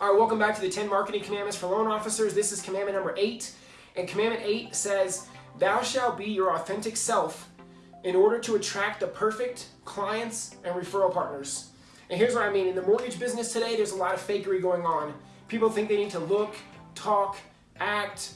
All right, welcome back to the 10 Marketing Commandments for Loan Officers. This is commandment number eight. And commandment eight says, Thou shalt be your authentic self in order to attract the perfect clients and referral partners. And here's what I mean. In the mortgage business today, there's a lot of fakery going on. People think they need to look, talk, act,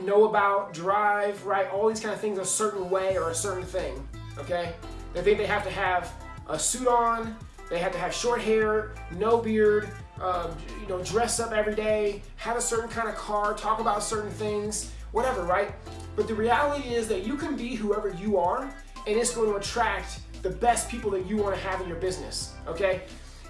know about, drive, right? All these kind of things a certain way or a certain thing, okay? They think they have to have a suit on, they have to have short hair, no beard, uh, you know, dress up every day, have a certain kind of car, talk about certain things, whatever, right? But the reality is that you can be whoever you are, and it's going to attract the best people that you want to have in your business, okay?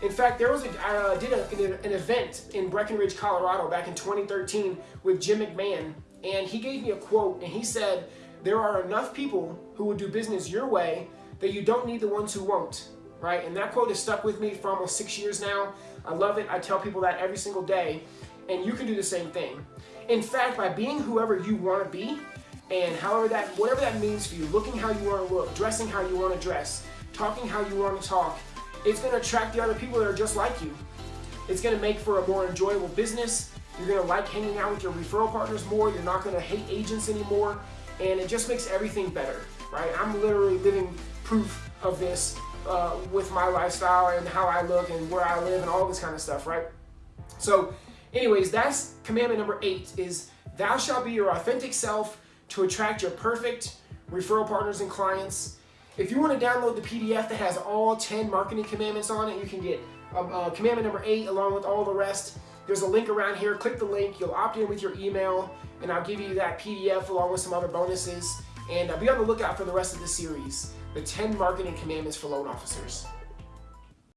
In fact, there was a, I uh, did a, an event in Breckenridge, Colorado back in 2013 with Jim McMahon, and he gave me a quote, and he said, there are enough people who will do business your way that you don't need the ones who won't, right? And that quote has stuck with me for almost six years now. I love it. I tell people that every single day, and you can do the same thing. In fact, by being whoever you want to be, and however that, whatever that means for you, looking how you want to look, dressing how you want to dress, talking how you want to talk, it's going to attract the other people that are just like you. It's going to make for a more enjoyable business. You're going to like hanging out with your referral partners more. You're not going to hate agents anymore. And it just makes everything better, right? I'm literally living proof of this uh, with my lifestyle and how I look and where I live and all this kind of stuff, right? So anyways, that's commandment number eight is thou shalt be your authentic self to attract your perfect referral partners and clients. If you want to download the PDF that has all 10 marketing commandments on it, you can get um, uh, commandment number eight along with all the rest. There's a link around here. Click the link. You'll opt in with your email, and I'll give you that PDF along with some other bonuses. And uh, be on the lookout for the rest of the series, the 10 marketing commandments for loan officers.